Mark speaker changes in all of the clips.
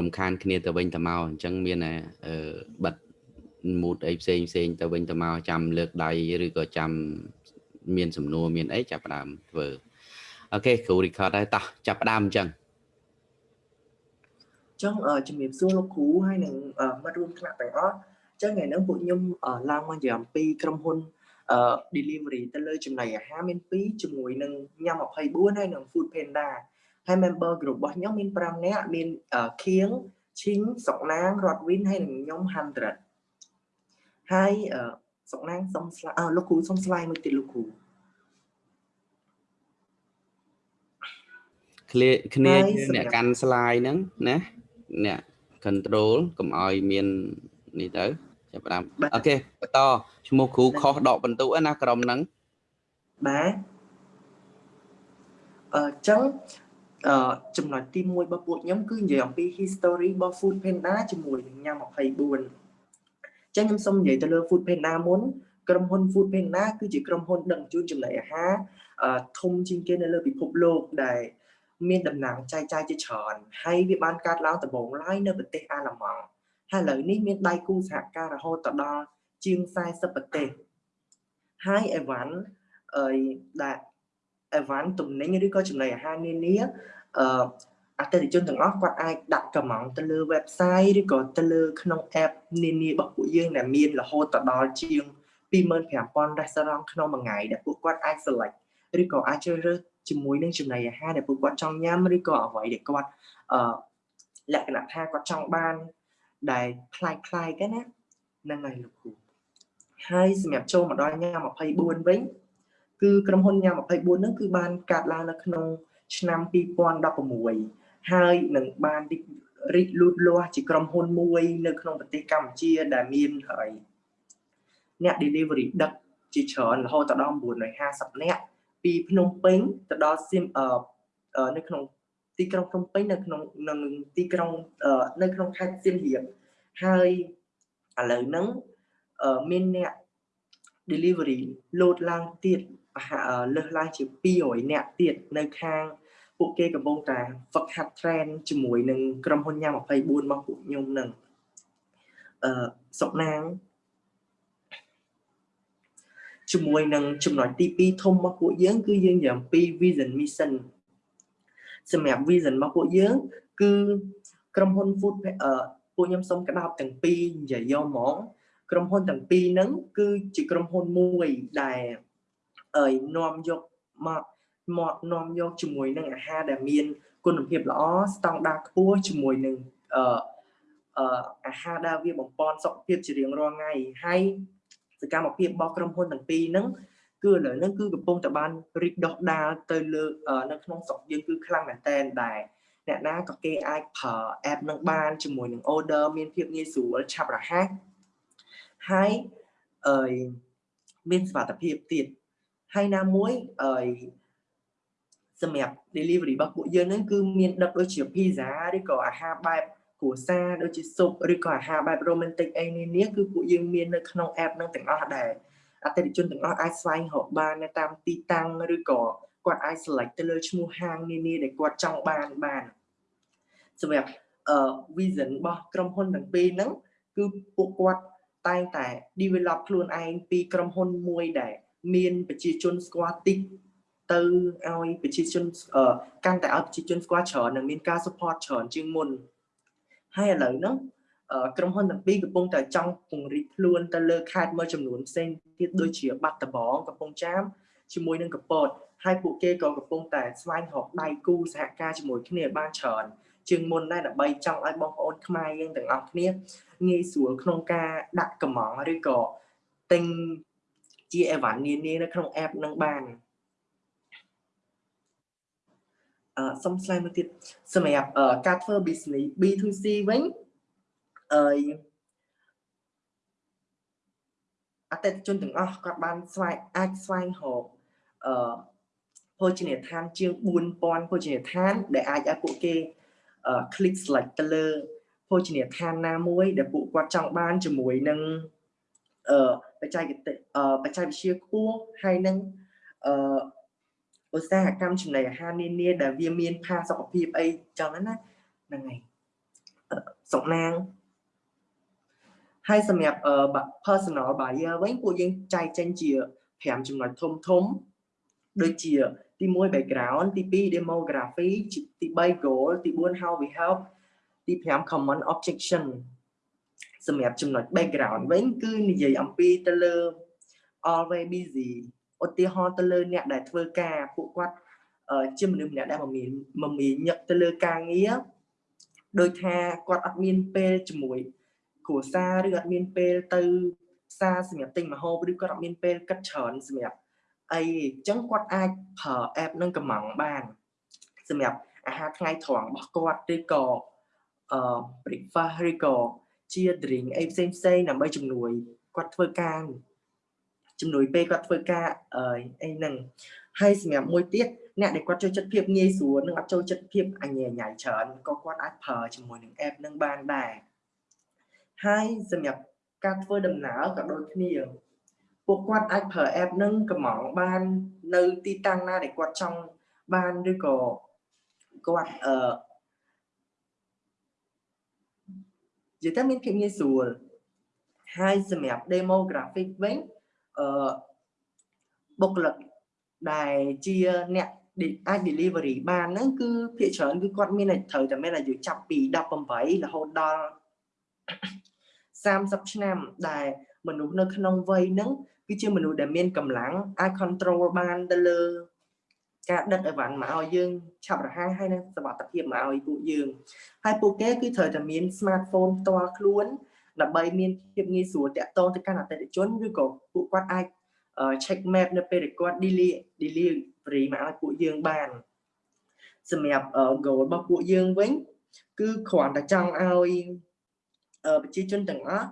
Speaker 1: រំខានគ្នាទៅវិញទៅមកអញ្ចឹងមានអឺបិទ mood អីផ្សេងផ្សេងទៅវិញទៅមកចាំលើកដៃឬក៏ចាំមានសំណួរមានអីចាប់ផ្ដើមធ្វើអូខេគ្រូ record ហើយតោះចាប់ផ្ដើមអញ្ចឹង
Speaker 2: ចង់ជំរាបសួរលោកគ្រូហើយនឹងមិត្តរួមថ្នាក់ទាំងអស់ចឹងថ្ងៃនេះពួកខ្ញុំឡើងមកនិយាយអំពីក្រុមហ៊ុន delivery ទៅលើចំណីអាហារមាន2ជាមួយនឹងញ៉ាំ24ហើយនឹង Food Panda ហើយ member group របស់ខ្ញុំមាន5នាក់មានខៀងឈីងសុកណាងរតវិនហើយនឹងខ្ញុំ100ហើយសុកណាងសុំស្លាអលោកគ្រូសុំស្លាយមួយទៀតលោកគ្រូ
Speaker 1: គ្នាគ្នាអ្នកកាន់ស្លាយហ្នឹងណាអ្នក control កុំឲ្យមាននេះទៅចាប់ផ្ដើមអូខេបន្តឈ្មោះគ្រូខុសដកបន្ទុកណាក្រុមហ្នឹង
Speaker 2: បាទអឺចឹង អឺចំណុចទី1របស់ពួកខ្ញុំគឺនិយាយអំពី history របស់ Food Panda ជាមួយនឹងញ៉ាំ24ចឹងខ្ញុំសូមនិយាយទៅលើ Food Panda មុនក្រុមហ៊ុន Food Panda គឺជាក្រុមហ៊ុនដឹកជញ្ជូនចំណីអាហារធំជាងគេនៅលើពិភពលោកដែលមានតំណែងចែកចាយជាច្រើនហើយវាបានកើតឡើងដំបូងឡើយនៅប្រទេសអាល្លឺម៉ង់ហើយឥឡូវនេះមានដៃគូសហការរហូតដល់ជាង40ប្រទេសហើយអេវ៉ាន់អឺដែល អេវ៉ាន់ទំនិញឬក៏ចំណីអាហារនានាអឺអតិថិជនទាំងអស់គាត់អាចដាក់កម្មង់ទៅលើ website ឬក៏ទៅលើក្នុង app នានារបស់ពួកយើងដែលមានរហូតដល់ជាង25000 restaurant ក្នុងមួយថ្ងៃដែលពួកគាត់អាច select ឬក៏អាចជ្រើសរើសជាមួយនឹងចំណីអាហារដែលពួកគាត់ចង់ញ៉ាំឬក៏អ្វីដែលគាត់អឺលក្ខណៈថាគាត់ចង់បានដែលคล้ายคล้ายกันណាហ្នឹងហើយលោកគ្រូហើយសម្រាប់ចូលមកដល់ញ៉ាំ24វិញ គឺក្រុមហ៊ុនញ៉ាំ24ហ្នឹងគឺបានកាត់ឡើងនៅក្នុងឆ្នាំ2016ហើយនឹងបានរីកលូតលាស់ជាក្រុមហ៊ុនមួយ នៅក្នុងប្រទេសកម្ពុជាដែលមានហើយអ្នក delivery ដឹកជាច្រើនរហូតដល់950នាក់ពីភ្នំពេញទៅដល់សៀមអឺនៅក្នុងទីក្រុងភ្នំពេញនៅក្នុងនៅទីក្រុងនៅក្នុងខេត្តសៀមរាបហើយឥឡូវហ្នឹងមានអ្នក delivery លោតឡើងទៀត លើសឡើងជា200អ្នកទៀតនៅខាងពួកគេកំពុងតែហ្វឹកហាត់ train ជាមួយនឹងក្រុមហ៊ុនញ៉ាំ24របស់ពួកខ្ញុំនឹងអឺសុកណាងជាមួយនឹងចំណុចទី2ធំរបស់ពួកយើង គឺយើងនិយាយអំពី vision mission សម្រាប់ vision របស់ពួកយើង គឺក្រុមហ៊ុន food អឺពួកខ្ញុំសូមក្តោបទាំងពីរនិយាយយកហ្មងក្រុមហ៊ុនទាំងពីរហ្នឹងគឺជាក្រុមហ៊ុនមួយដែល អើយនាំយកមកមកនាំយកជាមួយនឹងអាហារដែលមានគុណភាពល្អស្តង់ដារខ្ពស់ជាមួយនឹងអឺអឺអាហារដែលវាបំពន់សុខភាពជារៀងរាល់ថ្ងៃហើយសកម្មភាពរបស់ក្រុមហ៊ុនទាំងពីរហ្នឹងគឺឥឡូវហ្នឹងគឺកំពុងតែបានរីកដុះដាលទៅលើនៅក្នុងស្រុកយើងគឺខ្លាំងមែនតែនដែរអ្នកណាក៏គេអាចប្រើ app នឹងបានជាមួយនឹង order មានភាពងាយស្រួលឆាប់រហ័សហើយអឺមានសុវត្ថិភាពទៀត ហើយណាមួយអឺសម្រាប់ delivery របស់ពួកយើងហ្នឹងគឺមានដឹកដូចជា pizza ឬក៏អាហារបែបគ្រួសារដូចជាស៊ុបឬក៏អាហារបែប romantic អីនានាគឺពួកយើងមាននៅក្នុង app ហ្នឹងទាំងអស់ដែរអតិថិជនទាំងអស់អាចស្វែងរកបាននៅតាមទីតាំងឬក៏គាត់អាច select ទៅលើឈ្មោះហាងនានាដែលគាត់ចង់បានបានសម្រាប់អឺ vision របស់ក្រុមហ៊ុនទាំងពីរហ្នឹងគឺពួកគាត់តែងតែ develop ខ្លួនឯងពីក្រុមហ៊ុនមួយដែល មានប្រជាជនស្គាល់តិចទៅឲ្យប្រជាជនកាន់តែឲ្យប្រជាជនស្គាល់ច្រើននិងមានការ support ច្រើនជាងមុនហើយឥឡូវហ្នឹងក្រុមហ៊ុនទាំងពីរកំពុងតែចង់ពង្រីកខ្លួនទៅលើខេត្តមួយចំនួនផ្សេងទៀតដូចជាបាត់ដំបងកំពង់ចាមជាមួយនឹងកពតហើយពួកគេក៏កំពុងតែស្វែងរកដៃគូសហការជាមួយគ្នាបានច្រើនជាងមុនដែរដើម្បីចង់ឲ្យបងប្អូនខ្មែរយើងទាំងអស់គ្នាងាយស្រួលក្នុងការដាក់កម្មងឬក៏ទិញ ជាអីវ៉ាន់នានានៅក្នុង app នឹងបានអឺសុំស្លាយមួយទៀតសម្រាប់ការធ្វើ business B2C វិញអឺអតិថិជនទាំងអស់គាត់បានស្វែងអាចស្វែងរកអឺភោជនីយដ្ឋានជាង4000ភោជនីយដ្ឋាន ដែលអាចឲ្យពួកគេ click select ទៅលើភោជនីយដ្ឋានណាមួយ ដែលពួកគាត់ចង់បានជាមួយនឹងអឺ បច្ចេកទេសបច្ចេកវិទ្យាខ្ពស់ហើយនឹងអឺឧស្សាហកម្មចំណីអាហារនានាដែលវាមានផាសុកភាពអីចឹងណាហ្នឹងហើយសុកណាងហើយសម្រាប់ personal buyer វិញពួកយើងចែកចេញជា5ចំណុចធំធំដូចជាទី1 background ទី2 demography ទី3 goal ទី4 how we help ទី5 common objection សម្រាប់ចំណុច background វិញគឺនិយាយអំពីទៅលើ always busy ឧទាហរណ៍ទៅលើអ្នកដែលធ្វើការពួកគាត់ជាមនុស្សម្នាក់ដែលមមាញមមាញឹកទៅលើការងារដោយថាគាត់អត់មានពេលជាមួយគ្រួសារឬអត់មានពេលទៅផ្សារសម្រាប់ទិញម្ហូបឬគាត់អត់មានពេលគិតច្រើនសម្រាប់អីអញ្ចឹងគាត់អាចប្រើ app នឹងកំងបានសម្រាប់អាហារថ្ងៃត្រង់របស់គាត់ឬក៏អឺ breakfast ឬក៏ ជា drink អីផ្សេងផ្សេងដើម្បីជំនួយគាត់ធ្វើការជំនួយពេលគាត់ធ្វើការអីហ្នឹងហើយសម្រាប់មួយទៀតអ្នកដែលគាត់ចូលចិត្តភាពងាយស្រួលនិងអត់ចូលចិត្តភាពអញ្ញាញ៉ៃច្រើនក៏គាត់អាចប្រើជាមួយនឹង app នឹងបានដែរហើយសម្រាប់ការធ្វើដំណើរក៏ដូចគ្នាពួកគាត់អាចប្រើ app នឹងកំងបាននៅទីតាំងណាដែលគាត់ចង់បានឬក៏គាត់អឺ និយាយទៅមានភាពងាយស្រួលហើយសម្រាប់ demographic វិញអឺបុគ្គលិកដែលជាអ្នកអាច delivery បានហ្នឹងគឺភាគច្រើនគឺគាត់មានត្រូវតែមានអាយុចាប់ពី18រហូតដល់30ឆ្នាំដែលមនុស្សនៅក្នុងវ័យហ្នឹងគឺជាមនុស្សដែលមានកម្លាំងអាច control បានទៅលើ ការដឹកអីវ៉ាន់មកឲ្យយើងឆាប់រហ័សហើយនឹងសុវត្ថិភាពមកឲ្យពួកយើងហើយពួកគេគឺត្រូវតែមាន smartphone ផ្ទាល់ខ្លួនដើម្បីមានភាពងាយស្រួលតាក់ទងទៅកាន់អតិថិជនឬក៏ពួកគាត់អាច check map នៅពេលដែលគាត់ delivery មកឲ្យពួកយើងបានសម្រាប់ goal របស់ពួកយើងវិញ គឺគ្រាន់តែចង់ឲ្យប្រជាជនទាំងអស់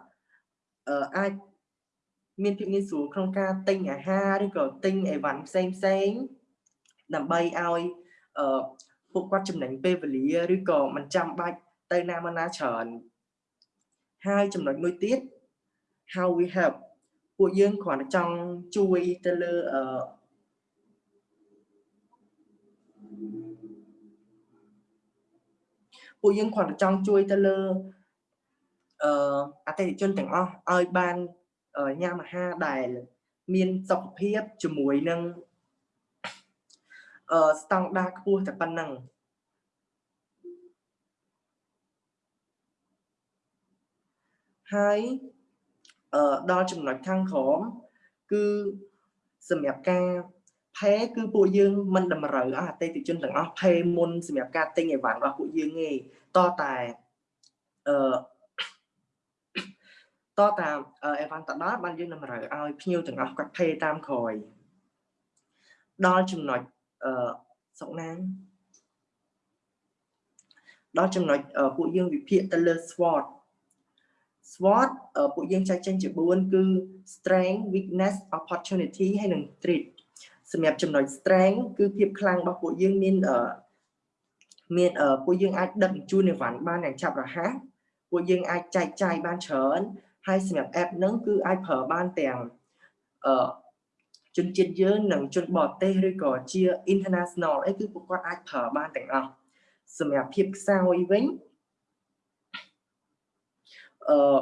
Speaker 2: អាចមានភាពងាយស្រួលក្នុងការទិញអាហារឬក៏ទិញអីវ៉ាន់ផ្សេងផ្សេង ដើម្បីឲ្យពួកគាត់ចំណេញពេលវេលាឬក៏មិនចាំបាច់ទៅណាមកណាច្រើនហើយចំណុចមួយទៀត how we help ពួកយើងគ្រាន់តែចង់ជួយទៅលើអឺពួកយើងគ្រាន់តែចង់ជួយទៅលើអឺអតិថិជនទាំងអស់ឲ្យបានញ៉ាំអាហារដែល មានសុខភាពជាមួយនឹងអឺ ស្តង់ដារខ្ពស់តែប៉ុណ្ណឹងហើយអឺដល់ចំណុចខាងក្រោមគឺសម្រាប់ការផេគឺពួកយើងមិនតម្រូវអតិថិជនទាំងអស់ផេមុនសម្រាប់ការទិញអីវ៉ាន់របស់ពួកយើងទេតតែអឺតតាមអេវ៉ាន់តដល់បានយើងតម្រូវឲ្យភ្ញៀវទាំងអស់គាត់ផេតាមក្រោយដល់ចំណុច អឺសុកណាងដល់ចំណុចពួកយើងវិភាគទៅលើ SWOT SWOT ពួកយើងចែកចេញជា4គឺ strength weakness opportunity ហើយនិង threat សម្រាប់ចំណុច strength គឺភាពខ្លាំងរបស់ពួកយើងមានមានពួកយើងអាចដឹកជញ្ជូនអីវ៉ាន់បានយ៉ាងឆាប់រហ័សពួកយើងអាចចែកចាយបានច្រើនហើយសម្រាប់ app ហ្នឹងគឺអាចប្រើបានទាំងអឺ ជនជាតិយើងនិងជនបរទេសឬក៏ជា international អីគឺពួកគាត់អាចប្រើបានទាំងអស់សម្រាប់ភាពខ្សោយវិញអឺ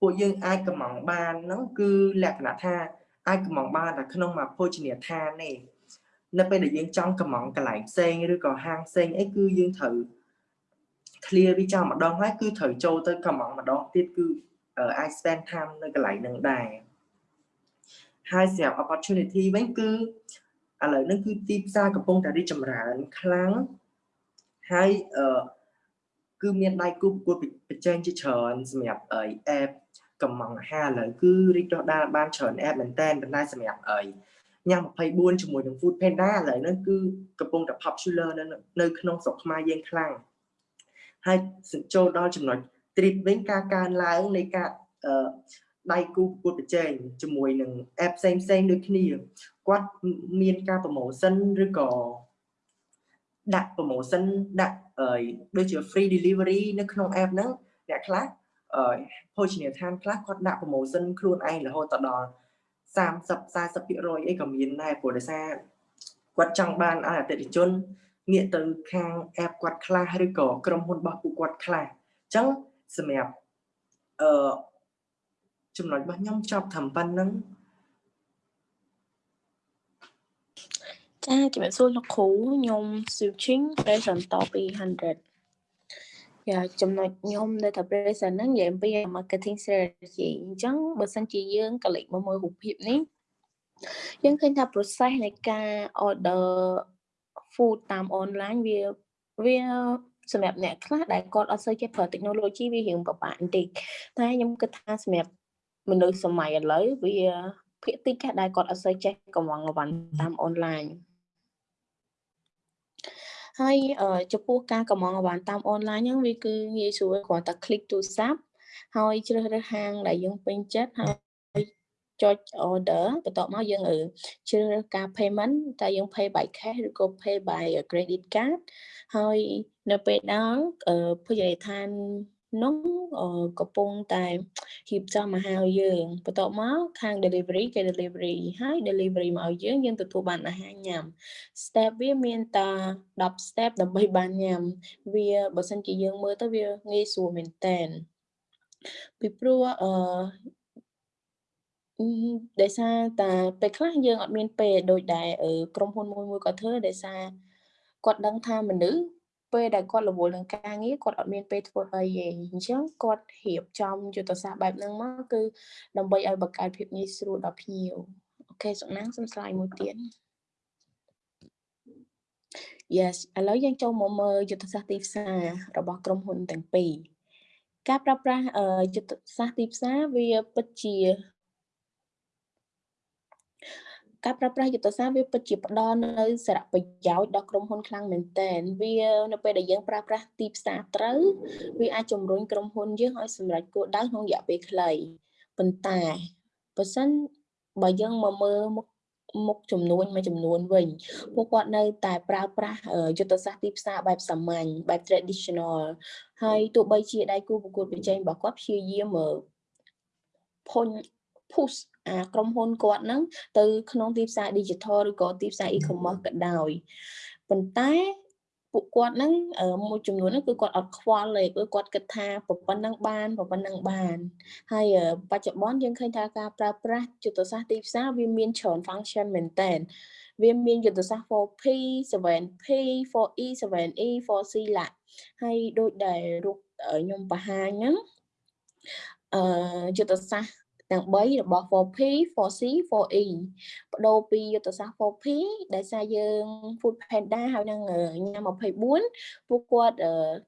Speaker 2: ពួកយើងអាចកំងបានហ្នឹងគឺលក្ខណៈថាអាចកំងបានតែក្នុងមួយភោជនីយដ្ឋានទេនៅពេលដែលយើងចង់កំងកន្លែងផ្សេងឬក៏ហាងផ្សេងអីគឺយើងត្រូវ clear វាចាំម្ដងហើយគឺត្រូវចូលទៅកំងម្ដងទៀតគឺអាច spend time នៅកន្លែងហ្នឹងដែរ ហើយសម្រាប់ opportunity វិញគឺឥឡូវហ្នឹងគឺទីផ្សារកំពុងតែរីកចម្រើនខ្លាំងហើយអឺគឺមានដៃគូប្រកួតប្រជែងជាច្រើនសម្រាប់អី app កំងអាហារឥឡូវគឺរីកដុះដាលបានច្រើន app មែនតើប៉ុន្តែសម្រាប់អីញ៉ាំ24ជាមួយនឹង Food Panda ឥឡូវហ្នឹងគឺកំពុងតែ popular នៅនៅក្នុងស្រុកខ្មែរយើងខ្លាំងហើយចូលដល់ចំណុច trip វិញការកើនឡើងនៃការ ដៃគូប្រកួតប្រជែងជាមួយនឹង app ផ្សេងផ្សេងដូចគ្នាគាត់មានការ promotion ឬក៏ដាក់ promotion ដាក់ដូចជា free delivery នៅក្នុង app ហ្នឹងអ្នកខ្លះភោជនីយដ្ឋានខ្លះគាត់ដាក់ promotion ខ្លួនឯងរហូតដល់30 40%អីក៏មានដែរព្រោះដោយសារគាត់ចង់បានឲ្យអតិថិជនងាកទៅខាង app គាត់ខ្លះឬក៏ក្រុមហ៊ុនរបស់ពួកគាត់ខ្លះចឹងសម្រាប់អឺ ចំណុចរបស់ខ្ញុំចប់ត្រឹមប៉ុណ្្នឹង
Speaker 3: ចាជំរាបសួរលោកគ្រូខ្ញុំ switching present តពី100យ៉ាចំណុចខ្ញុំនៅតែ present ហ្នឹងនិយាយអំពី marketing strategy អញ្ចឹងបើសិនជាយើងកលិចមកមើលរូបភាពនេះយើងឃើញថា process នៃការ order food តាម online វាវាសម្រាប់អ្នកខ្លះដែលគាត់អត់សូវចេះប្រើ technology វារៀងពិបាកបន្តិចតែខ្ញុំគិតថាសម្រាប់ មនុស្សសម័យឥឡូវវាភាគតិចដែលគាត់អត់សូវចេះកំងអវ៉ាន់តាម online ហើយចំពោះការកម្មងអវ៉ាន់តាមអនឡាញហ្នឹងវាគឺងាយស្រួលគ្រាន់តែ click ទូរស័ព្ទហើយជ្រើសរើសហាងដែលយើងពេញចិត្តហើយចុច order បន្ទាប់មកយើងជ្រើសរើសការ payment តើយើង pay by cash ឬក៏ pay by credit card ហើយនៅពេលដល់ភោជនីយដ្ឋាន នោះកំពុងតែរៀបចំមកហៅយើងបន្ទាប់មកខាង delivery គេ delivery ហើយ delivery មកឲ្យយើងយើងទទួលបានអាហារញ៉ាំ step វាមានតែ10 step ដើម្បីបានញ៉ាំ វាបើសិនជាយើងមើលទៅវាងាយស្រួលមែនតើពីព្រោះអឺដោយសារតែពេលខ្លះយើងអត់មានពេលដូចដែលក្រុមហ៊ុនមួយមួយគាត់ធ្វើដោយសារគាត់ដឹងថាមនុស្ស ពេលដែលគាត់រវល់នឹងការងារគាត់អត់មានពេលធ្វើអីទេអញ្ចឹងគាត់រៀបចំយុទ្ធសាស្ត្របែបហ្នឹងមកគឺដើម្បីឲ្យបង្កើតភាពងាយស្រួលដល់ភ្ញៀវអូខេសុកណាងសុំស្លាយមួយទៀត Yes ឥឡូវយើងចូលមកមើលយុទ្ធសាស្ត្រទីផ្សាររបស់ក្រុមហ៊ុនទាំងពីរការប្រើប្រាស់យុទ្ធសាស្ត្រទីផ្សារវាពិតជា ការប្រើប្រាស់យុទ្ធសាស្ត្រវាពិតជាផ្ដល់នៅសារៈប្រយោជន៍ដល់ក្រុមហ៊ុនខ្លាំងមែនទែនវានៅពេលដែលយើងប្រើប្រាស់ទីផ្សារត្រូវវាអាចជំរុញក្រុមហ៊ុនយើងឲ្យសម្រេចគោលដៅក្នុងរយៈពេលខ្លីប៉ុន្តែបើសិនបើយើងមកមើលមុខមុខចំនួនមួយចំនួនវិញពួកគាត់នៅតែប្រើប្រាស់យុទ្ធសាស្ត្រទីផ្សារបែបសាមញ្ញបែប traditional ហើយទោះបីជាដៃគូប្រកួតប្រជែងរបស់គាត់ព្យាយាមភុញ push អាក្រុមហ៊ុនគាត់ហ្នឹងទៅក្នុងទីផ្សារ digital ឬក៏ទីផ្សារ e-commerce ក៏ដោយប៉ុន្តែពួកគាត់ហ្នឹងមួយចំនួនហ្នឹងគឺគាត់អត់ខ្វល់ទេគឺគាត់គិតថាប៉ុណ្ណឹងបានប៉ុណ្ណឹងបាន ហើយបច្ចុប្បន្នយើងឃើញថាការប្រើប្រាស់យុទ្ធសាស្ត្រទីផ្សារវាមានច្រើន function មែនតើវាមានយុទ្ធសាស្ត្រ 4P 7P 4E 7E 4C ឡាហើយដូចដែលរូបខ្ញុំបង្ហាញហ្នឹងអឺយុទ្ធសាស្ត្រ ទាំង3របស់ 4P 4C 4E បដូរពីយុទ្ធសាស្ត្រ 4P ដែលសារយើង Food Panda ហើយនឹងញ៉ាំ24ពួកគាត់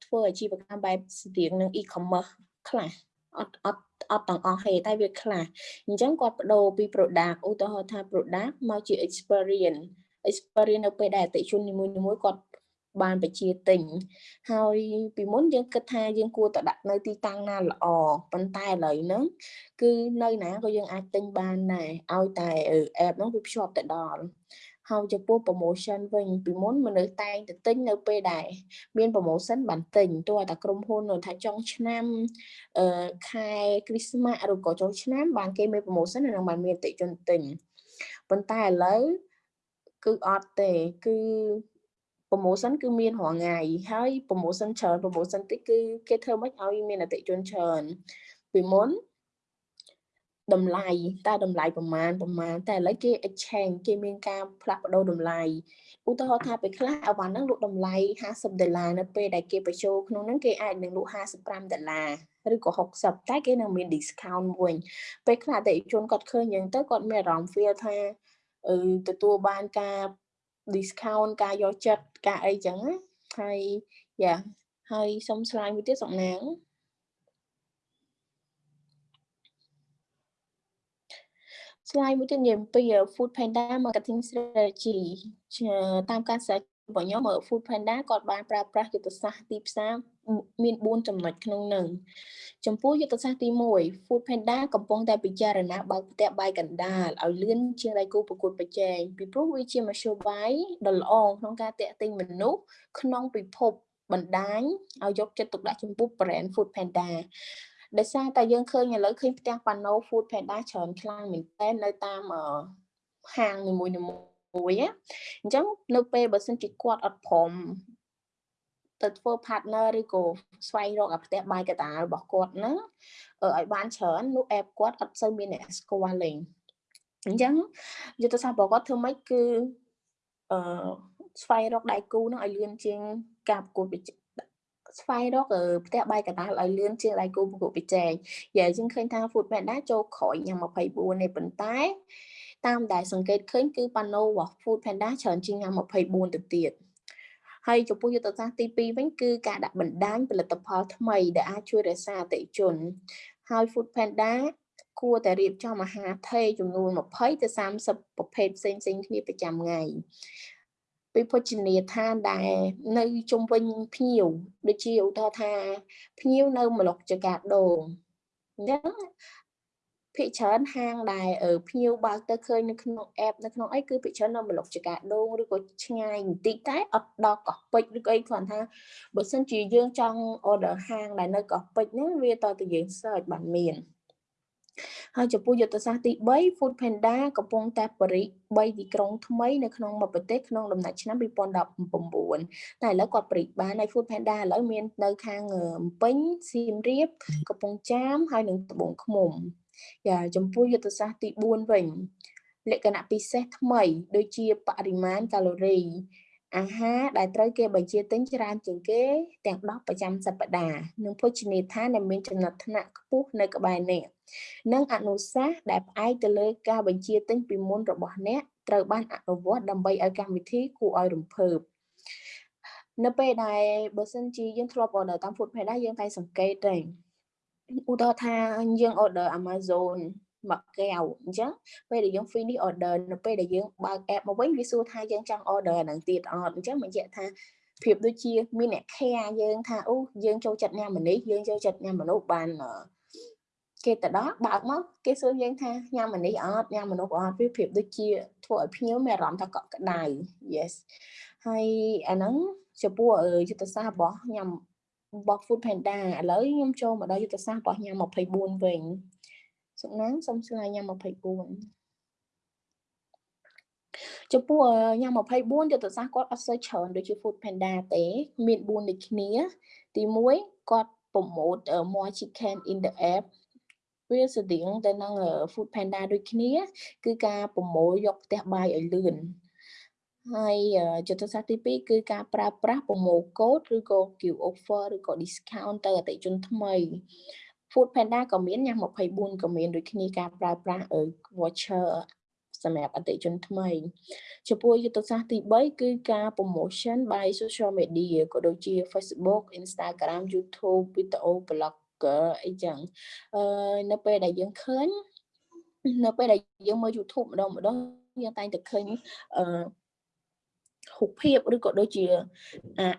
Speaker 3: ធ្វើអាជីវកម្មបែបស្ទៀងនឹង e-commerce ខ្លះអត់អត់អត់ទាំងអស់ទេតែវាខ្លះអញ្ចឹងគាត់បដូរពី product ឧទាហរណ៍ថា product មកជា experience experience នៅពេលដែលអតិជននីមួយៗគាត់ បានបជាទិញហើយពីមុនយើងគិតថាយើងគួរតែដាក់នៅទីតាំងណាល្អប៉ុន្តែឥឡូវហ្នឹងគឺនៅណាក៏យើងអាចទិញបានដែរឲ្យតែ app ហ្នឹងវាភ្ជាប់ទៅដល់ហើយចំពោះ promotion វិញពីមុនមនុស្សតែងទៅទិញនៅពេលដែរមាន promotion បានទិញទោះតែក្រុមហ៊ុនថាចុងឆ្នាំអឺខែគ្រីស្មាស់ឬក៏ចុងឆ្នាំបានគេមាន promotion នឹងបានមានអតិជនទិញប៉ុន្តែឥឡូវគឺអត់ទេគឺ promotion គឺមានរាល់ថ្ងៃហើយ promotion ច្រើន promotion តិចគឺគេធ្វើមិនឲ្យមានអតិជនច្រើនពីមុនតម្លៃតែតម្លៃប្រមាណប្រមាណតែឥឡូវគេ exchange គេមានការផ្លាស់ប្ដូរតម្លៃឧទាហរណ៍ថាពេលខ្លះអវ៉ាន់ហ្នឹងលក់តម្លៃ50ដុល្លារនៅពេលដែលគេបញ្ចូលក្នុងហ្នឹងគេអាចនឹងលក់55ដុល្លារឬក៏60តែគេនឹងមាន discount វិញពេលខ្លះអតិថិជនគាត់ឃើញយ៉ាងទៅគាត់មានអារម្មណ៍ feel ថាទទួលបានការ discount ការយកចិត្តការអីចឹងណាហើយយ៉ាហើយសុំឆ្លើយមួយទៀតសំណាងឆ្លើយមួយទៀតនិយាយអំពី Food Panda Marketing Strategy តាមការសិក្សារបស់ខ្ញុំ Food Panda គាត់បានប្រើប្រាស់យុទ្ធសាស្ត្រទីផ្សារ មាន4ចំណុចក្នុងនឹងចំពោះយុទ្ធសាស្ត្រទី1 Food Panda កំពុងតែពិចារណាបើកផ្ទះបាយកណ្ដាលឲ្យលឿនជាងដៃគូប្រកួតប្រជែងពីព្រោះវាជាមធ្យោបាយដ៏ល្អក្នុងការតាក់ទាញមនុស្សក្នុងពិភពបណ្ដាញឲ្យយកចិត្តទុកដាក់ចំពោះ brand Food Panda ដោយសារតែយើងឃើញឥឡូវឃើញផ្ទះប៉ាណូ Food Panda ច្រើនខ្លាំងមែនទែននៅតាមហាងនីមួយៗមួយអញ្ចឹងនៅពេលបើសិនជាគាត់អត់ព្រម ទៅធ្វើ partner ឬក៏ស្វែងរកអាផ្ទះបាយកតារបស់គាត់ហ្នឹងឲ្យបានច្រើននោះ app គាត់អត់សូវមានអ្នកស្គាល់លេងអញ្ចឹងយុទ្ធសាស្ត្ររបស់គាត់ធ្វើម៉េចគឺអឺស្វែងរកដៃគូហ្នឹងឲ្យលឿនជាងការប្រកួតប្រជែងស្វែងរកផ្ទះបាយកតាឲ្យលឿនជាងដៃគូប្រកួតប្រជែងយ៉ាយើងឃើញថា Food Panda ចូលក្រោយញ៉ាំ24នេះប៉ុន្តែតាមដែលសង្កេតឃើញគឺប៉ាណូរបស់ Food Panda ច្រើនជាងញ៉ាំ24ទៅទៀត ហើយចំពោះយុទ្ធសាស្ត្រទី2វិញគឺការដាក់បណ្ដាញផលិតផលថ្មីដែលអាចជួយរក្សាអតិជនហើយ Food Panda គួរតែរៀបចំអាហារថេចំនួន20ទៅ30ប្រភេទផ្សេងផ្សេងគ្នាប្រចាំថ្ងៃពីភោជនីយដ្ឋានដែលនៅជុំវិញភ្ញៀវដូចជាឧទាហរណ៍ថាភ្ញៀវនៅមលុកចកាដូងអញ្ចឹង ភិកច្រើនហាងដែលភ្ញៀវបើកទៅឃើញនៅក្នុង app នៅក្នុងអីគឺភិកច្រើននៅមលុកចកាដូងឬក៏ឆ្ងាយបន្តិចតែអត់ដល់កោះពេជ្រឬក៏អីគ្រាន់ថាបើសិនជាយើងចង់ order ហាងដែលនៅកោះពេជ្រហ្នឹងវាតទៅយើង search បានមានហើយចំពោះយុទ្ធសាស្ត្រទី3 Food Panda កំពុងតែបរិ3ទីក្រុងថ្មីនៅក្នុងមួយប្រទេសក្នុងដំណាច់ឆ្នាំ2019តែឥឡូវគាត់បរិបានហើយ Food Panda ឥឡូវមាននៅខាងម្ពិញសៀមរាបកំពង់ចាមហើយនិងត្បូងឃ្មុំ យ៉ាចំពោះយុទ្ធសាស្ត្រទី4វិញលក្ខណៈពិសេសថ្មី ដូចជាបរិមាណកាឡូរី អាហារដែលត្រូវគេបញ្ជាទិញច្រើនជាងគេ ទាំង10ប្រចាំសប្តាហ៍និងភោជនីយដ្ឋានដែលមានចំណាត់ថ្នាក់ខ្ពស់នៅក្បែរអ្នកនិងអនុសាសន៍ដែលផ្អែកទៅលើការបញ្ជាទិញពីមុនរបស់អ្នកត្រូវបានអនុវត្តដើម្បីឲ្យកម្មវិធីគួរឲ្យរំភើបនៅពេលដែលបើសិនជាយើងធ្លាប់ order តាម Food Panda យើងតែសង្កេតទេ ឧទាហរណ៍ថាយើង order Amazon មកកែវអញ្ចឹងពេលដែលយើង finish order នៅពេលដែលយើងបើក app មកវិញវាសួរថាយើងចង់ order អាហ្នឹងទៀតអត់អញ្ចឹងមកនិយាយថាភាពដូចជាមានអ្នក care យើងថាអូយើងចូលចិត្តញ៉ាំម្នេះយើងចូលចិត្តញ៉ាំមនុស្សបានគេទៅដល់បើកមកគេសួរយើងថាញ៉ាំម្នេះអត់ញ៉ាំមនុស្សអត់វាភាពដូចជាធ្វើឲ្យភ្ញៀវមានអារម្មណ៍ថាកក់ក្ដៅ yes ហើយអាហ្នឹងចំពោះយុទ្ធសាស្ត្ររបស់ញ៉ាំ របស់ Food Panda ឥឡូវខ្ញុំចូលមកដល់យុទ្ធសាស្ត្ររបស់ញ៉ាំ24វិញសុកណាងសុំស្លាយញ៉ាំ24ចំពោះញ៉ាំ24យុទ្ធសាស្ត្រគាត់អត់សូវច្រើនដូចជា Food Panda ទេមាន4ដូចគ្នា ទី1គាត់ប្រម៉ូត more chicken in the app វាស្តៀងទៅនឹង Food Panda ដូចគ្នា គឺការប្រមូលយកផ្ទះបាយឲ្យលឿន ហើយយុទ្ធសាស្ត្រទី2គឺការប្រើប្រាស់ប្រមូលកូដឬក៏ give offer ឬក៏ discount ទៅអតិជនថ្មី Food Panda ក៏មានញ៉ាំ24ក៏មានដូចគ្នាការប្រើប្រាស់ voucher សម្រាប់អតិជនថ្មីចំពោះយុទ្ធសាស្ត្រទី3គឺការ promotion by social media ក៏ដូចជា Facebook Instagram YouTube video blog អីចឹងអឺនៅពេលដែលយើងឃើញនៅពេលដែលយើងមើល YouTube ម្ដងម្ដងយើងតែងតែឃើញអឺ រូបភាពឬក៏ដូចជា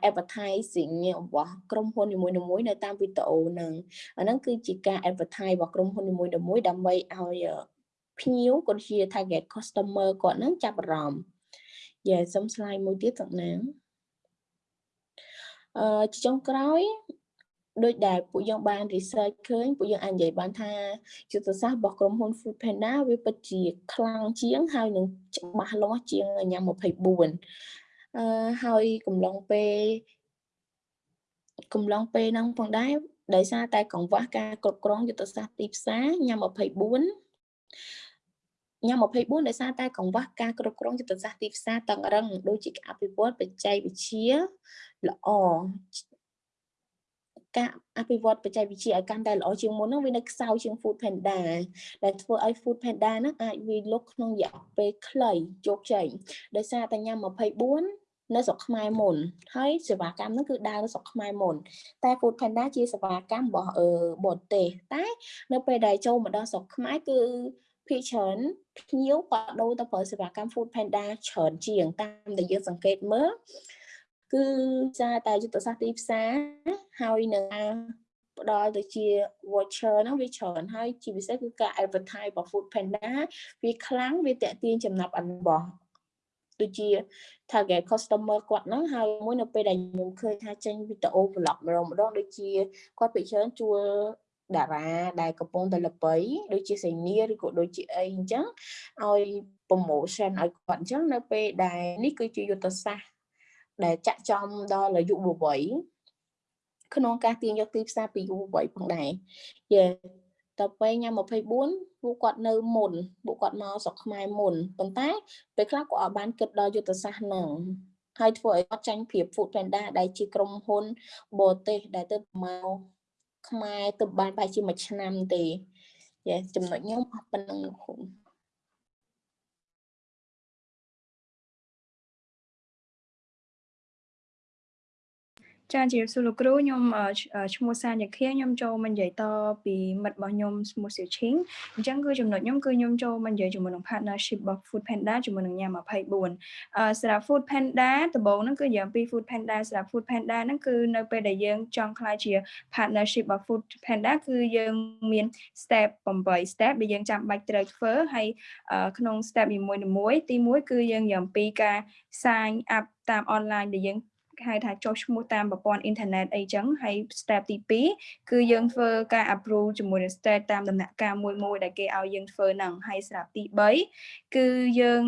Speaker 3: advertising របស់ក្រុមហ៊ុននីមួយៗនៅតាមវីដេអូហ្នឹងអាហ្នឹងគឺជាការ advertise របស់ក្រុមហ៊ុននីមួយៗដើម្បីឲ្យភ្ញៀវក៏ជា target customer គាត់ហ្នឹងចាប់អារម្មណ៍យ៉ាសុំ slide មួយទៀតសំណាងអឺចុងក្រោយដូចដែលពួកយើងបាន research ឃើញពួកយើងអាចនិយាយបានថាយុទ្ធសាស្ត្ររបស់ក្រុមហ៊ុន Food Panda វាពិតជាខ្លាំងជាងហើយនឹងច្បាស់លាស់ជាងញ៉ាំ24អឺ ហើយកំឡុងពេលកំឡុងពេលហ្នឹងផងដែរដោយសារតែកង្វះការគ្រប់គ្រងយុទ្ធសាស្ត្រទីផ្សារញ៉ាំ24ញ៉ាំ24ដោយសារតែកង្វះការគ្រប់គ្រងយុទ្ធសាស្ត្រទីផ្សារតឹងរឹងដូចជាអភិវឌ្ឍបច្ចេកវិទ្យាល្អការអភិវឌ្ឍបច្ចេកវិទ្យាឲ្យកាន់តែល្អជាងមុនហ្នឹងវានៅខ្សោយជាង Food Panda ដែលធ្វើឲ្យ Food Panda ហ្នឹងអាចវាលុកក្នុងរយៈពេលខ្លីជោគជ័យដោយសារតែញ៉ាំ24 នៅស្រុកខ្មែរមុនហើយសេវាកម្មហ្នឹងគឺដើរនៅស្រុកខ្មែរមុនតែ Food Panda ជាសេវាកម្មរបស់អឺបរទេសតែនៅពេលដែលចូលមកដល់ស្រុកខ្មែរគឺភាគច្រើនភ្ញៀវក៏ដូរទៅប្រើសេវាកម្ម Food Panda ច្រើនជាងតាមដែលយើងសង្កេតមើលគឺសារតែយុទ្ធសាស្ត្រទីផ្សារហើយនឹងផ្ដល់ទៅជា voucher ហ្នឹងវាច្រើនហើយជាពិសេសគឺការ advertise របស់ Food Panda វាខ្លាំងវាតាក់ទាញចំណាប់អានរបស់ ដូចជា target customer គាត់ហ្នឹងហើយមួយនៅពេលដែលខ្ញុំឃើញថាចេញវីដេអូ vlog ម្ដងម្ដងដូចជាគាត់ពិច្រើនជួលតារាដែលកំពុងតែល្បីដូចជាសេនីឬក៏ដូចជាអីអញ្ចឹងឲ្យ promotion ឲ្យគាត់អញ្ចឹងនៅពេលដែលនេះគឺជាយុទ្ធសាស្ត្រដែលចាក់ចំដល់អាយុវ័យក្នុងការទាញយកទីផ្សារពីយុវវ័យផងដែរយេ តទៅញ៉ាំ24ពួកគាត់នៅមុនពួកគាត់មកស្រុកខ្មែរមុនប៉ុន្តែពេលខ្លះគាត់អត់បានគិតដល់យុទ្ធសាស្ត្រហ្នឹងហើយធ្វើឲ្យគាត់ចាញ់ប្រៀប Food Panda ដែលជាក្រុមហ៊ុនបរទេសដែលទៅមកខ្មែរទៅបានប្រហែលជាមួយឆ្នាំទេយេចំណុចខ្ញុំអស់ប៉ុណ្្នឹងលោកគ្រូ
Speaker 4: ចាជម្រាបសួរលោកគ្រូខ្ញុំឈ្មោះសាញខាខ្ញុំចូលមកនិយាយតពីមិត្តរបស់ខ្ញុំឈ្មោះសៀវឈីងអញ្ចឹងគឺចំណុចខ្ញុំគឺខ្ញុំចូលមកនិយាយជាមួយនឹង partnership របស់ Food Panda ជាមួយនឹងញ៉ាំ24អឺសម្រាប់ Food Panda ដំបូងហ្នឹងគឺយ៉ាងពី Food Panda សម្រាប់ Food Panda ហ្នឹងគឺនៅពេលដែលយើងចង់ខ្លាយជា partnership របស់ Food Panda គឺយើងមាន step 8 step ដែលយើងចាំបាច់ត្រូវធ្វើហើយក្នុង step នីមួយៗទី1គឺយើងយ៉ាងពីការ sign up តាម online ដែលយើង ហៅថាចុះឈ្មោះតាមប្រព័ន្ធអ៊ីនធឺណិតអីចឹងហើយ step ទី2គឺយើងធ្វើការ approve ជាមួយនឹង state តាមដំណាក់កាលមួយមួយដែលគេឲ្យយើងធ្វើហ្នឹងហើយស្រាប់ទី3គឺយើង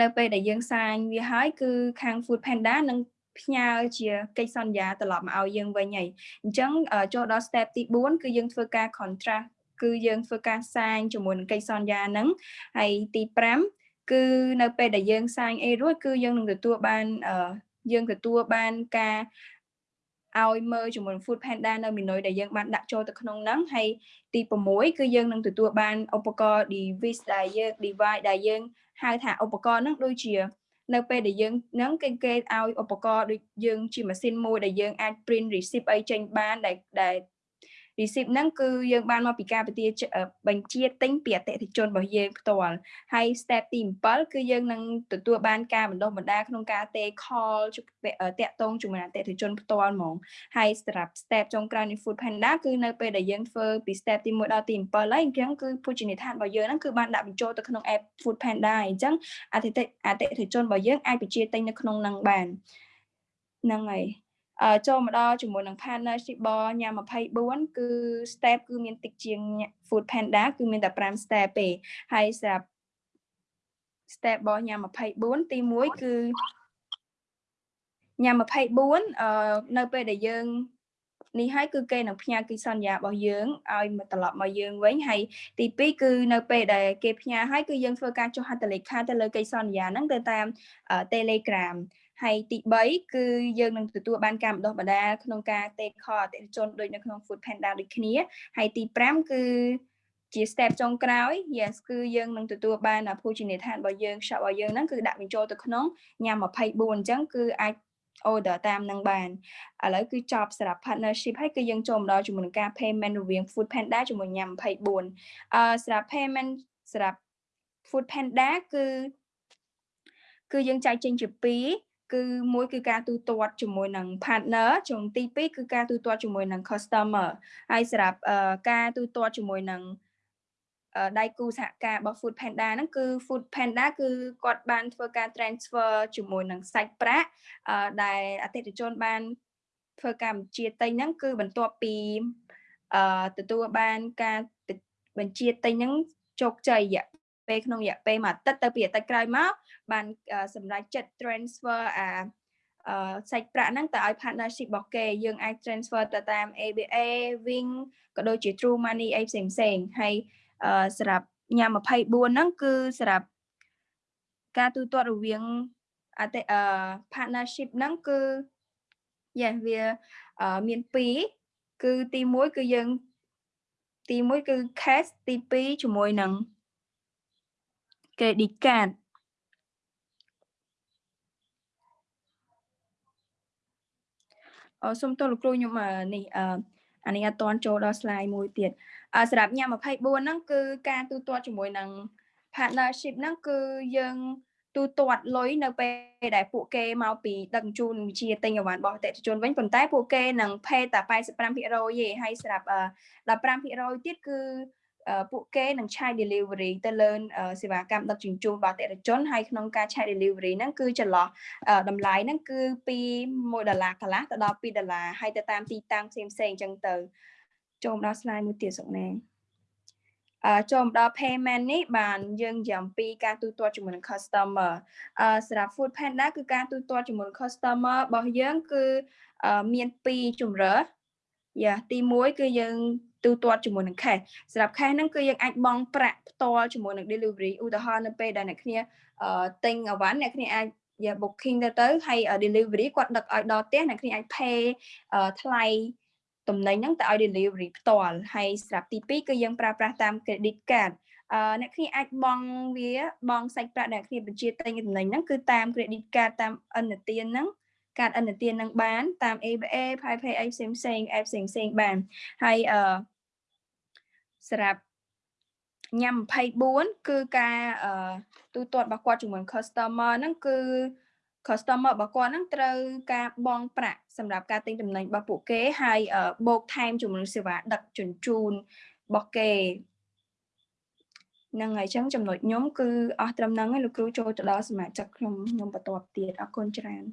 Speaker 4: នៅពេលដែលយើងសាញវាហើយគឺខាង Food Panda នឹងផ្ញើជាកិច្ចសន្យាត្រឡប់មកឲ្យយើងវិញហើយអញ្ចឹងចូលដល់ step ទី4គឺយើងធ្វើការ contract គឺយើងធ្វើការសាញជាមួយនឹងកិច្ចសន្យាហ្នឹងហើយទី5គឺនៅពេលដែលយើងសាញអីរួចគឺយើងនឹងទទួលបាន យើងទទួលបានការឲ្យមើលជាមួយ Food Panda នៅ menu ដែលយើងបានដាក់ចូលទៅក្នុងហ្នឹងហើយទី6គឺយើងនឹងទទួលបានឧបករណ៍ device ដែលយើង device ដែលយើងហៅថាឧបករណ៍ហ្នឹងដូចជានៅពេលដែលយើងហ្នឹងគេគេឲ្យឧបករណ៍ដូចយើងជាម៉ាស៊ីនមួយដែលយើងអាច print receipt អីចេញបានដែលដែល receipt ហ្នឹងគឺយើងបានមកពីការបញ្ជាបញ្ជាទិញពីអតិថិជនរបស់យើងផ្ទាល់ហើយ step ទី7គឺយើងនឹងទទួលបានការបណ្ដុះបណ្ដាលក្នុងការទេ call តាក់ទងជាមួយអតិថិជនផ្ទាល់ហ្មងហើយសម្រាប់ step ចុងក្រោយនៃ Food Panda គឺនៅពេលដែលយើងធ្វើពី step ទី1ដល់ទី7ហើយអញ្ចឹងគឺភោជនីយដ្ឋានរបស់យើងហ្នឹងគឺបានដាក់បញ្ចូលទៅក្នុង app Food Panda អញ្ចឹងអតិថិអតិថិជនរបស់យើងអាចបញ្ជាទិញនៅក្នុងហ្នឹងបានហ្នឹងហើយ ចូលមកដល់ជាមួយនឹង partnership របស់ញ៉ាំ24គឺ step គឺមានតិចជាង Food Panda គឺមានតែ5 step ទេហើយសម្រាប់ step របស់ញ៉ាំ24ទី1គឺញ៉ាំ24អឺនៅពេលដែលយើងនេះហើយគឺគេនឹងផ្ញើកិច្ចសន្យារបស់យើងឲ្យមកត្រឡប់មកយើងវិញហើយទី2គឺនៅពេលដែលគេផ្ញើហើយគឺយើងធ្វើការចុះហត្ថលេខាទៅលើកិច្ចសន្យាហ្នឹងទៅតាម Telegram ហើយទី3គឺយើងនឹងទទួលបានការបណ្ដុះបណ្ដាលក្នុងការ take call អតិថិជនដូចនៅក្នុង Food Panda ដូចគ្នាហើយទី5គឺជា step ចុងក្រោយ yes គឺយើងនឹងទទួលបានភោជនីយដ្ឋានរបស់យើង shop របស់យើងហ្នឹងគឺដាក់បញ្ចូលទៅក្នុងញ៉ាំ24អញ្ចឹងគឺអាច order តាមនឹងបានឥឡូវគឺចប់សម្រាប់ partnership ហើយគឺយើងចូលមកដល់ជាមួយនឹងការ payment រវាង Food Panda ជាមួយញ៉ាំ24អឺសម្រាប់ payment សម្រាប់ Food Panda គឺគឺយើងចែកចេញជា2 គឺមួយគឺការទូទាត់ជាមួយនឹង partner ជុំទី2គឺការទូទាត់ជាមួយនឹង customer ហើយសម្រាប់ការទូទាត់ជាមួយនឹងដៃគូសហការរបស់ Food Panda ហ្នឹងគឺ Food Panda គឺគាត់បានធ្វើការ transfer ជាមួយនឹងសាច់ប្រាក់ដែលអតិថិជនបានធ្វើការបញ្ជាទិញហ្នឹងគឺបន្ទាប់ពីអឺទទួលបានការបញ្ជាទិញហ្នឹងជោគជ័យរយៈ ពេលក្នុងរយៈពេលមួយអាទិត្យទៅពីអាទិត្យក្រោយមកបានសម្រេចចិត្ត transfer អាអឺសាច់ប្រាក់ហ្នឹងទៅឲ្យ partnership របស់គេយើងអាច transfer ទៅតាម ABA Wing ក៏ដូចជា True Money អីផ្សេងផ្សេងហើយអឺសម្រាប់ញ៉ាំ24ហ្នឹងគឺសម្រាប់ការទូទាត់រវាងអតិអឺ partnership ហ្នឹងគឺ yes វាមាន2គឺទី1គឺយើងទី1គឺ cash ទី2ជាមួយនឹង credit card អឺសូមទោសលោកគ្រូខ្ញុំនេះអឺអានេះអត់តន់ចូលដល់ slide មួយទៀតអឺសម្រាប់ញ៉ាំ24ហ្នឹងគឺការទូទាត់ជាមួយនឹង partnership ហ្នឹងគឺយើងទូទាត់លុយនៅពេលដែលពួកគេមកពីដឹកជញ្ជូនវិជាទិញអីវ៉ាន់របស់អតិថិជនវិញប៉ុន្តែពួកគេនឹង pay តែ85%ទេហើយសម្រាប់15%ទៀតគឺ ពួកគេនឹងឆាយ delivery ទៅលើសេវាកម្មដឹកជញ្ជូនរបស់អតិថិជនហើយក្នុងការឆាយ delivery ហ្នឹងគឺចន្លោះតម្លៃហ្នឹងគឺពី1ដុល្លារកន្លះទៅដល់2ដុល្លារហើយទៅតាមទីតាំងផ្សេងផ្សេងអញ្ចឹងទៅចូលមកដល់ slide មួយទៀតសុកណាអឺចូលមកដល់ payment នេះបានយើងយ៉ាងពីការទូទាត់ជាមួយនឹង customer អឺសម្រាប់ Food Panda គឺការទូទាត់ជាមួយនឹង customer របស់យើងគឺអឺមាន2ជំរើសយ៉ាទី1គឺយើង ទូទាត់ជាមួយនឹង cash សម្រាប់ cash ហ្នឹងគឺយើងអាចបង់ប្រាក់ផ្ទាល់ជាមួយនឹង delivery ឧទាហរណ៍នៅពេលដែលអ្នកគ្នាអឺទិញអវ៉ាន់អ្នកគ្នាអាចយ៉ា booking ទៅទៅហើយ delivery គាត់ដឹកឲ្យដល់ផ្ទះអ្នកគ្នាអាច pay ថ្លៃទំនិញហ្នឹងទៅឲ្យ delivery ផ្ទាល់ហើយស្រាប់ទី2គឺយើងប្រើប្រាស់តាម credit card អឺអ្នកគ្នាអាចបង់វាបង់សាច់ប្រាក់អ្នកគ្នាបញ្ជាទិញទំនិញហ្នឹងគឺតាម credit card តាមឥណទានហ្នឹង កាតឥណទាននឹងបាន តាម ABA PayPay អីផ្សេងផ្សេង app ផ្សេងផ្សេងបានហើយអឺសម្រាប់ញ៉ាំ24គឺការអឺទូទាត់របស់គាត់ជាមួយ customer ហ្នឹងគឺ customer របស់គាត់ហ្នឹងត្រូវការបង់ប្រាក់សម្រាប់ការទិញទំនិញរបស់ពួកគេហើយបូកថែមជាមួយសេវាដឹកជញ្ជូនរបស់គេហ្នឹងហើយអញ្ចឹងចំណុចខ្ញុំគឺអស់ត្រឹមហ្នឹងហើយលោកគ្រូចូលទៅដល់សមាជិកខ្ញុំខ្ញុំបន្តទៀតអរគុណច្រើន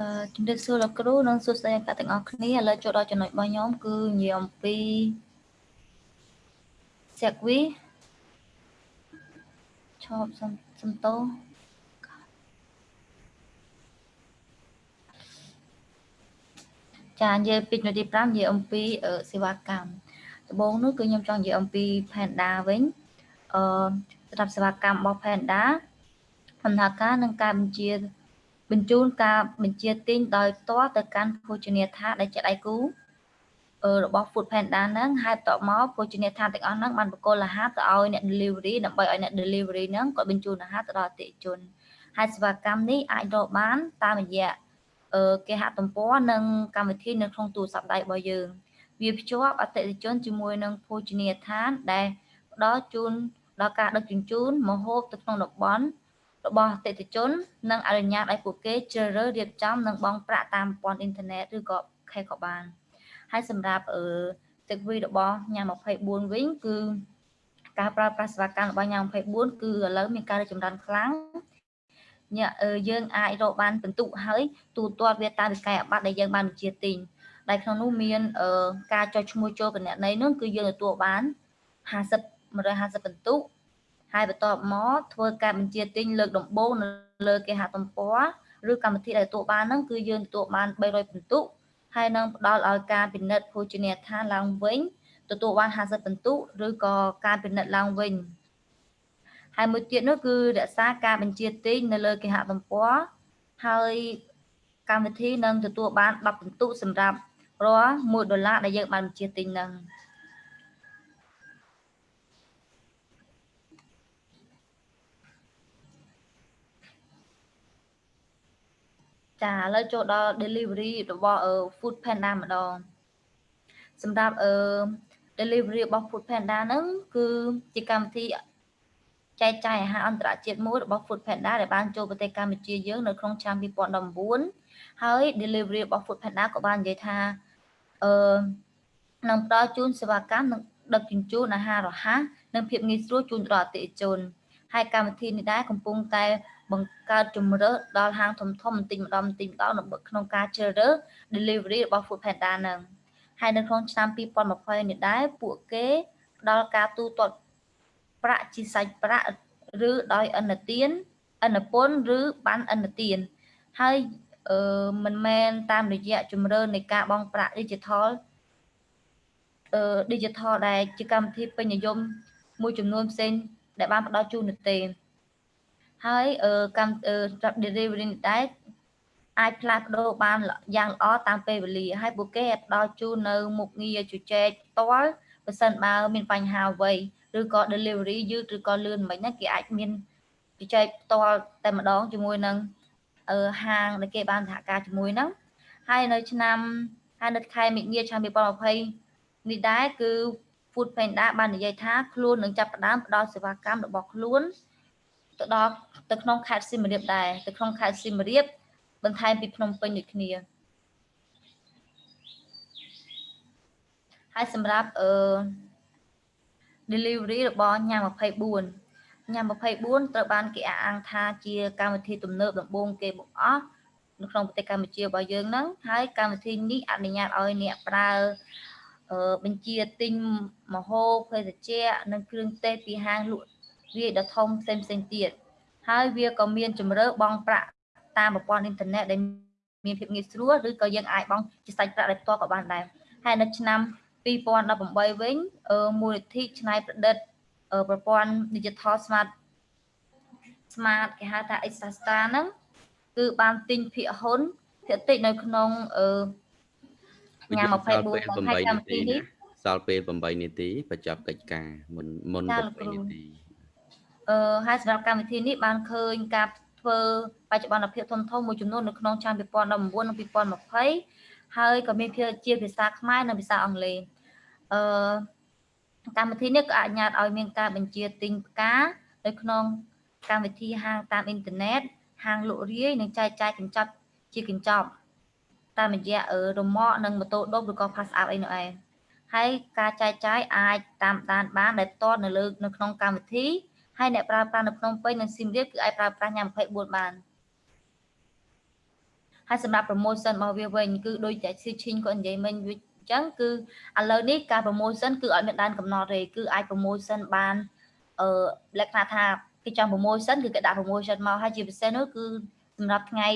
Speaker 5: អឺជំរាបសួរលោកគ្រូនិងសួស្តីអ្នកទាំងអស់គ្នាឥឡូវចូលដល់ចំណុចរបស់ខ្ញុំគឺនិយាយអំពី segway ឈប់សំសំតោចានិយាយពីជំនាទី5និយាយអំពីសេវាកម្មដំបូងនោះគឺខ្ញុំចង់និយាយអំពី Panda វិញអឺសម្រាប់សេវាកម្មរបស់ Panda ដំណើរការនឹងការបញ្ជា បញ្ជូនការបញ្ជាទិញដោយផ្ទាល់ទៅកាន់ភោជនីយដ្ឋានដែលជាដៃគូរបស់ Food Panda ហ្នឹងហើយបន្ទាប់មកភោជនីយដ្ឋានទាំងអស់ហ្នឹងបានបកគលអាហារទៅឲ្យអ្នក delivery ដើម្បីឲ្យអ្នក delivery ហ្នឹងគាត់បញ្ជូនអាហារទៅដល់អតិថិជនហើយសេវាកម្មនេះអាចរកបានតាមរយៈគេហទំព័រនិងកម្មវិធីនៅក្នុងទូរស័ព្ទដៃរបស់យើង វាភ្ជាប់អតិថិជនជាមួយនឹងភោជនីយដ្ឋានដែលផ្ដល់ជូនដល់ការដឹកជញ្ជូនម្ហូបទៅក្នុងតំបន់ របស់អតិថិជន និងអនុញ្ញាតឲ្យពួកគេជ្រើសរើសរៀបចំនិងបង់ប្រាក់តាមប្រព័ន្ធអ៊ីនធឺណិតឬក៏ខេក៏បានហើយសម្រាប់អឺទឹកវីរបស់ញ៉ាំ24វិញគឺការប្រើប្រាស់សេវាកម្មរបស់ញ៉ាំ24គឺឥឡូវមានការរីកចម្រើនខ្លាំងយើងអាចរកបានពិន្ទុហើយទូទាត់វាតាមវិក័យអាបត្តិដែលយើងបានបញ្ជាទិញដែលក្នុងនោះមានការចុះឈ្មោះចូលគណនីនោះគឺយើងទទួលបាន50 150ពិន្ទុ ហើយបន្ទាប់មកធ្វើការបញ្ជាទិញលើកដំបូងនៅលើគេហទំព័រឬកម្មវិធីដែលទទួលបានហ្នឹងគឺយើងទទួលបាន300ពិន្ទុហើយនឹងផ្ដល់ឲ្យការពិនិត្យភោជនីយដ្ឋានឡើងវិញទទួលបាន50ពិន្ទុឬក៏ការពិនិត្យឡើងវិញហើយមួយទៀតនោះគឺរក្សាការបញ្ជាទិញនៅលើគេហទំព័រហើយកម្មវិធីនឹងទទួលបាន10ពិន្ទុសម្រាប់រាល់1ដុល្លារដែលយើងបានបញ្ជាទិញនឹង ចាឥឡូវចូលដល់ delivery របស់ Food Panda ម្ដងសម្រាប់អឺ delivery របស់ Food Panda ហ្នឹងគឺជាកម្មវិធីចែកចាយអាហារអន្តរជាតិមួយរបស់ Food Panda ដែលបានចូលប្រទេសកម្ពុជាយើងនៅក្នុងឆ្នាំ2019ហើយ delivery របស់ Food Panda ក៏បាននិយាយថាអឺនឹងផ្ដល់ជូនសេវាកម្មនិងដឹកជញ្ជូនអាហាររហ័សនិងភាពងាយស្រួលជូនដល់អតិថិជនហើយកម្មវិធីនេះដែរកំពុងតែ បង្កើតជំរើសដល់ហាងធំធំបន្តិចម្ដងបន្តិចម្ដងក្នុងការជ្រើសរើស delivery របស់ Food Panda នឹងហើយនៅក្នុងឆ្នាំ2020នេះដែរពួកគេផ្ដល់ការទូទាត់ប្រាក់ជាសាច់ប្រាក់ឬដោយអនុទានអនុពន្ធឬបានអនុទានហើយអឺមិនមែនតាមរយៈជំរឿននៃការបង់ប្រាក់ digital អឺ digital ដែលជាកម្មវិធីពេញនិយមមួយចំនួនផ្សេងដែលបានផ្ដល់ជូននោះទេ ហើយកម្ម delivery នេះដែរអាចផ្លាស់ប្ដូរបានយ៉ាងល្អតាមពេលវេលាហើយពួកគេផ្ដល់ជូននៅមុខងារជជែកផ្ទាល់បើសិនបើមានបញ្ហាអ្វីឬក៏ delivery យឺតឬក៏លឿនមិនហ្នឹងគេអាចមានជជែកផ្ទាល់តែម្ដងជាមួយនឹងហាងដែលគេបានសហការជាមួយហ្នឹងហើយនៅឆ្នាំហើយនៅខែមិនិនាឆ្នាំ2020នេះដែរគឺ Food Panda បាននិយាយថាខ្លួននឹងចាប់ផ្ដើមផ្ដល់សេវាកម្មរបស់ខ្លួន ទៅដល់ទៅក្នុងខេត្តសៀមរាបដែរទៅក្នុងខេត្តសៀមរាបបន្ថែមពីភ្នំពេញដូចគ្នាហើយសម្រាប់អឺ delivery របស់ញ៉ាំ24ញ៉ាំ24ត្រូវបានគេអះអាងថាជាកម្មវិធីទំនើបដំបូងគេបង្អស់នៅក្នុងប្រទេសកម្ពុជារបស់យើងហ្នឹងហើយកម្មវិធីនេះអនុញ្ញាតឲ្យអ្នកប្រើបញ្ជាទិញមហូបភេសជ្ជៈនិងគ្រឿងទេសពីហាងលក់ រាយដ៏ធំផ្សេងផ្សេងទៀតហើយវាក៏មានជំរឿបង់ប្រាក់តាមប្រព័ន្ធអ៊ីនធឺណិតដែលមានភាពងាយស្រួលឬក៏យើងអាចបង់ជាសាច់ប្រាក់ដោយផ្ទាល់ក៏បានដែរហើយនៅឆ្នាំ2018វិញមូលនិធិច្នៃប្រឌិតប្រព័ន្ធ Digital Smart Smart គេហៅថា Exasta ហ្នឹងគឺបានទិញភាគហ៊ុនភាគតិចនៅក្នុងអឺញ៉ាំ24ក្នុងហើយកម្មវិធីនេះ
Speaker 1: សល់ពេល8នាទីបញ្ចប់កិច្ចការមុនមុន8នាទី
Speaker 5: អឺហើយសម្រាប់កម្មវិធីនេះបានឃើញការធ្វើបច្ចុប្បន្នភាពធំធំមួយចំនួននៅក្នុងឆ្នាំ2019និង2020ហើយក៏មានភាជាភាសាខ្មែរនិងភាសាអង់គ្លេសអឺកម្មវិធីនេះក៏អនុញ្ញាតឲ្យមានការបញ្ជាទិញផ្កានៅក្នុងកម្មវិធីហាងតាមអ៊ីនធឺណិតហាងលក់រាយនិងចែកចាយកញ្ចប់ជាកញ្ចប់តាមរយៈរមាក់និងម៉ូតូដុបឬក៏ pass app អីនោះឯងហើយការចែកចាយអាចតាមដានបានដែលផ្ទាល់នៅលើនៅក្នុងកម្មវិធី ហើយអ្នកប្រើប្រាស់នៅភ្នំពេញនិងសៀមរាបគឺអាចប្រើប្រាស់ញ៉ាំ24បានហើយសម្រាប់ promotion របស់វាវិញគឺដូចតែស៊ីឈីងគាត់និយាយមិញវិញអញ្ចឹងគឺឥឡូវនេះការ promotion គឺអត់មានដែនកំណត់ទេគឺអាច promotion បានអឺលក្ខណៈថាគេចង់ promotion គឺគេដាក់ promotion មកហើយជាពិសេសនោះគឺសម្រាប់ថ្ងៃ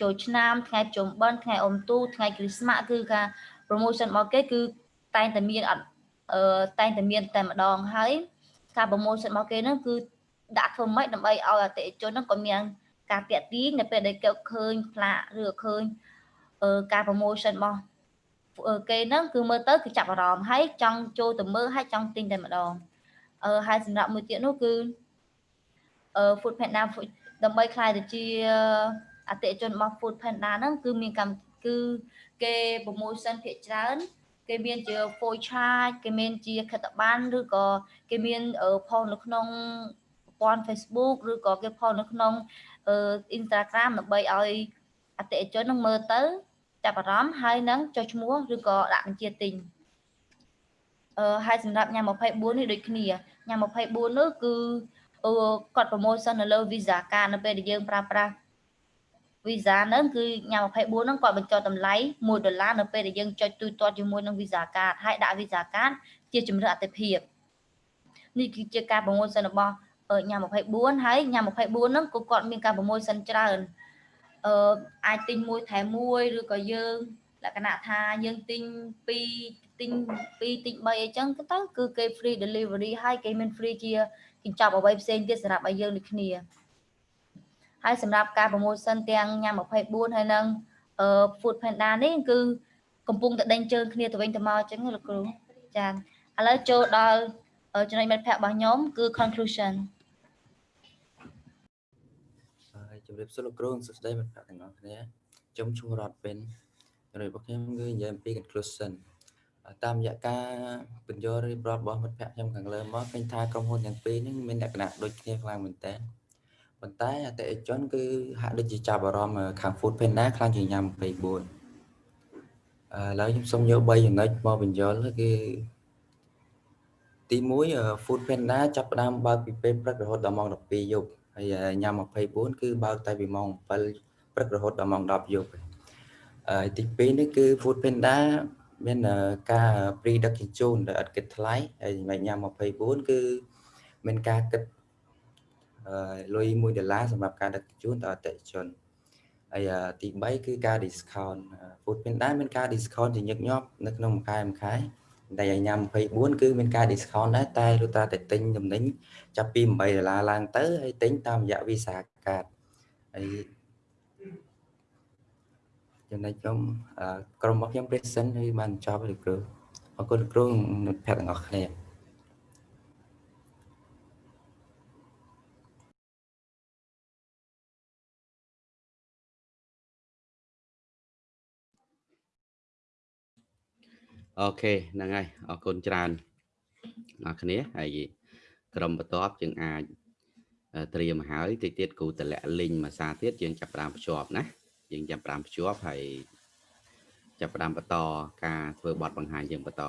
Speaker 5: ចូលឆ្នាំថ្ងៃប្រជុំបិណ្ឌថ្ងៃអុំទូថ្ងៃគ្រីស្មាស់គឺការ promotion របស់គេគឺតែងតែមានអត់អឺតែងតែមានតែម្ដងហើយ ការ promotion របស់គេហ្នឹងគឺដាក់ធ្វើម៉េចដើម្បីឲ្យអតិថិជនហ្នឹងក៏មានការតាក់ទាញនៅពេលដែលគេឃើញផ្លាកឬឃើញអឺការ promotion របស់គេហ្នឹងគឺមើលទៅគឺចាប់អារម្មណ៍ហើយចង់ចូលទៅមើលហើយចង់ទិញតែម្ដងអឺហើយសម្រាប់មួយទៀតនោះគឺអឺ Food Panda ដើម្បីខ្លាយទៅជាអតិថិជនរបស់ Food Panda ហ្នឹងគឺមានកម្មគឺគេ promotion ភាគច្រើន គេមានជា full charge គេមានជាខិត្តប័ណ្ណឬក៏គេមានផុសនៅក្នុងប្រព័ន្ធ Facebook ឬក៏គេផុសនៅក្នុង Instagram ដើម្បីឲ្យអតិថិជននឹងមើលទៅចាប់អារម្មណ៍ហើយនឹងចុះឈ្មោះឬក៏ដាក់បញ្ជាទិញអឺហើយសម្រាប់ញ៉ាំ24នេះដូចគ្នាញ៉ាំ24នោះគឺគាត់ promotion នៅលើ Visa card នៅពេលដែលយើងប្រើប្រាស់ Visa ហ្នឹងគឺញ៉ាំ24ហ្នឹងគាត់បញ្ចុះតម្លៃ1ដុល្លារនៅពេលដែលយើងចុចទូទាត់ជាមួយនឹង Visa card ហើយដាក់ Visa card ជាជំរឿនអតិភិបនេះគឺជាការ promotion របស់ញ៉ាំ24ហើយញ៉ាំ24ហ្នឹងក៏គាត់មានការ promotion ច្រើនអឺអាចទិញមួយថែមមួយឬក៏យើងលក្ខណៈថាយើងទិញ2ទិញ2ទិញ3អីចឹងទៅគឺគេ free delivery ហើយគេមាន free ជាកញ្ចប់អ្វីផ្សេងទៀតសម្រាប់ឲ្យយើងដូចគ្នា ហើយសម្រាប់ការ promotion ទាំងញ៉ាំ24ហើយនឹង food panda នេះគឺកំពុងតែដេញជើងគ្នាទៅវិញទៅមកអញ្ចឹងលោកគ្រូចាឥឡូវចូលដល់ចំណុចមិត្តភ័ក្តិរបស់ខ្ញុំគឺ conclusion
Speaker 6: ហើយជម្រាបសួរលោកគ្រូសួស្តីមិត្តភ័ក្តិទាំងអស់គ្នាខ្ញុំឈ្មោះរតវិនចំណុចរបស់ខ្ញុំគឺនិយាយអំពី conclusion តាមរយៈការបញ្យល់រៀបរាប់របស់មិត្តភ័ក្តិខ្ញុំខាងលើមកឃើញថាក្រុមហ៊ុនទាំងពីរនេះមានលក្ខណៈដូចគ្នាខ្លាំងមែនតើ ប៉ុន្តែអតិថិជនគឺហាក់ដូចជាចាប់អាรมណ៍ខាង Food Panda ខ្លាំងជាងញ៉ាំ24ឥឡូវខ្ញុំសូមយក3ចំណុចមកបញ្យល់គឺទី1 Food Panda ចាប់ផ្ដើមបើកពីពេលព្រឹករហូតដល់ម៉ោង12យប់ហើយញ៉ាំ24គឺបើកតែពីម៉ោង7ព្រឹករហូតដល់ម៉ោង10យប់ហើយទី2នេះគឺ Food Panda មានការ pre ដឹកជញ្ជូនដែលឥតគិតថ្លៃហើយមិនញ៉ាំ24គឺមានការគិត លុយ1ដុល្លារសម្រាប់ការដឹកជញ្ជូនដល់អតិថិជនហើយទី3គឺការ discount Food Panda មានការ discount ជាញឹកញាប់នៅក្នុងមួយខែមួយខែតែឲ្យញ៉ាំ24គឺមានការ discount ដែរតែលុះត្រាតែទិញទំនិញចាប់ពី8ដុល្លារឡើងទៅហើយទិញតាមរយៈ Visa card ហើយចំណុចខ្ញុំក្រុមរបស់ខ្ញុំ present ហើយបានចប់លោកគ្រូអរគុណលោកគ្រូមិត្តភ័ក្តិទាំងអស់គ្នា
Speaker 1: អូខេហ្នឹងហើយអរគុណច្រើនអ្នកគ្នាហើយក្រុមបន្ទាប់យើងអាចត្រៀមហើយតិចទៀតគ្រូតម្លាក់លីងមួយសារទៀតយើងចាប់ផ្ដើមភ្ជាប់ណាយើងចាប់ផ្ដើមភ្ជាប់ហើយចាប់ផ្ដើមបន្តការធ្វើបទបង្ហាញយើងបន្ត